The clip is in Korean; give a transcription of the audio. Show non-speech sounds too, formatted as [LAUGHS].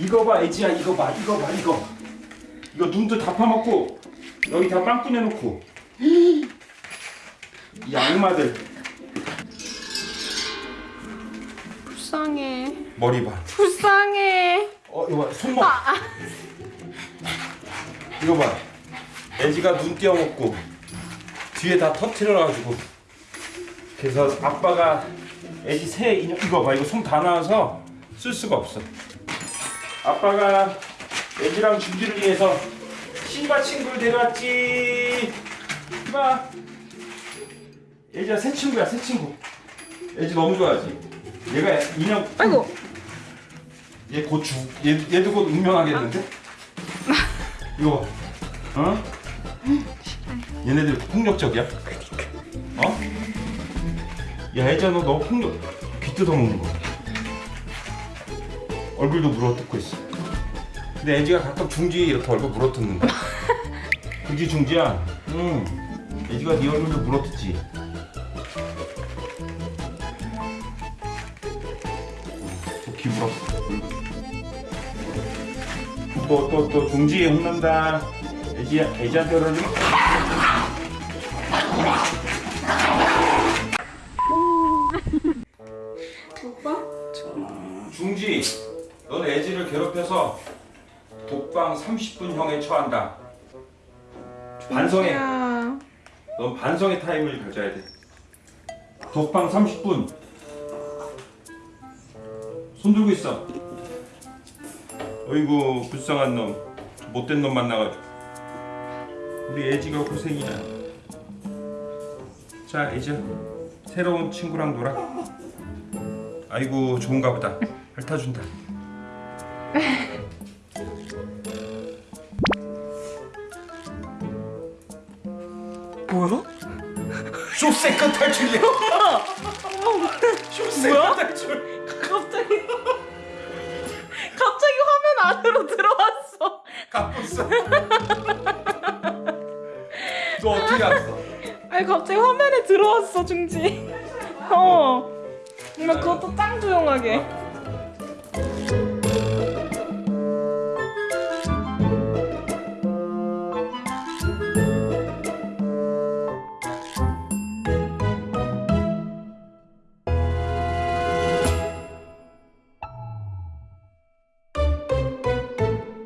이거 봐 애지야 이거 봐 이거 봐 이거. 이거 눈도 다 파먹고 여기 다 빵꾸 내놓고. 이 악마들. 불쌍해. 머리 봐. 불쌍해. 어 이거 봐 손목. 이거 봐. 애지가 눈 띄어먹고 뒤에 다 터트려가지고. 그래서 아빠가 애지 새 인형 이거 봐 이거 손 다 나와서 쓸 수가 없어 아빠가 애지랑 준비를 위해서 신바 친구를 데려왔지 봐 애지가 새 친구야 새 친구 애지 너무 좋아하지 얘가 인형 아이고. 얘곧 죽, 얘, 얘도 곧 운명하겠는데? 이거 봐. 어? 얘네들 폭력적이야? 어? 야 애자 너 너무 폭력 귀 뜯어먹는 거 얼굴도 물어뜯고 있어. 근데 애지가 가끔 중지에 이렇게 얼굴 물어뜯는다 그지 [LAUGHS] 중지야? 응. 애지가 네 얼굴도 물어뜯지. 귀 물었어. 또또 또 중지에 혼난다. 애지 애지한테 그러지? 중지, 넌 애지를 괴롭혀서 독방 30분형에 처한다. 반성해. 야. 넌 반성의 타임을 가져야 돼. 독방 30분. 손 들고 있어. 어이구 불쌍한 놈, 못된 놈 만나가지고. 우리 애지가 고생이야. 자, 애지야, 새로운 친구랑 놀아. 아이고 좋은가 보다. 핥아준다. 뭐야? 쇼세컨 탈출이야. 쇼세컨 탈출. 갑자기 갑자기 화면 안으로 들어왔어. 있어. 너 어떻게 알았어? 아니 갑자기 화면에 들어왔어 중지. 어. 정말 그것도 짱 조용하게.